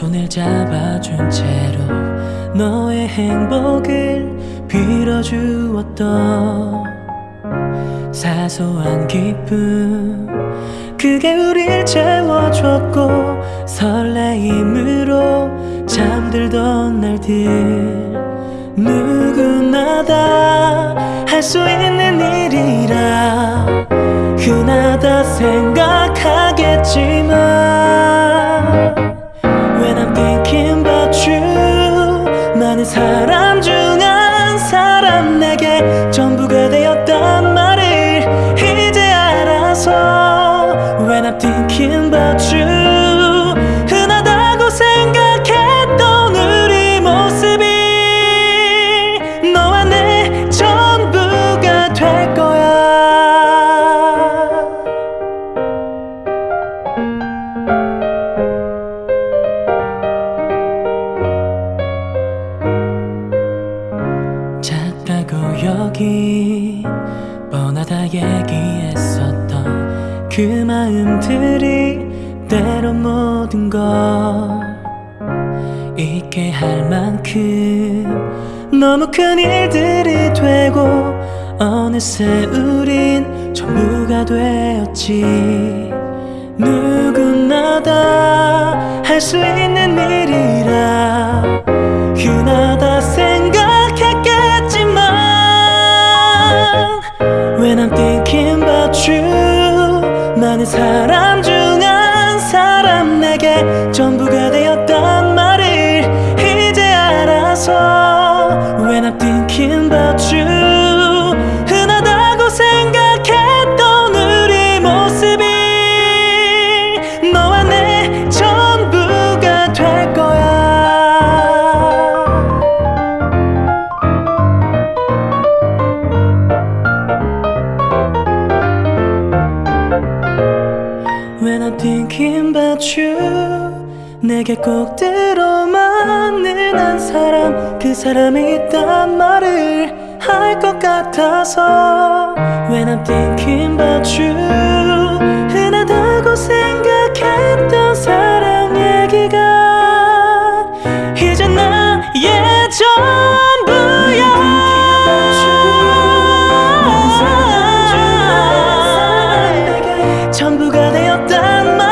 손을 잡아준 채로 너의 행복을 빌어주었던 사소한 기쁨. 그게 우릴 채워줬고 설레임으로 잠들던 날들. 누구나 다 할 수 있는 일이라 흔하다 생각하겠지만 여기 뻔하다 얘기했었던 그 마음들이 때론 모든 걸 잊게 할 만큼 너무 큰 일들이 되고 어느새 우린 전부가 되었지. 누구나 다 할 수 있는 일 I'm thinking about you 많은 사람 중 한 사람 내게 When I'm thinking about you 내게 꼭 들어맞는 한 사람 그 사람이 있단 말을 할 것 같아서 When I'm thinking about you Damn. my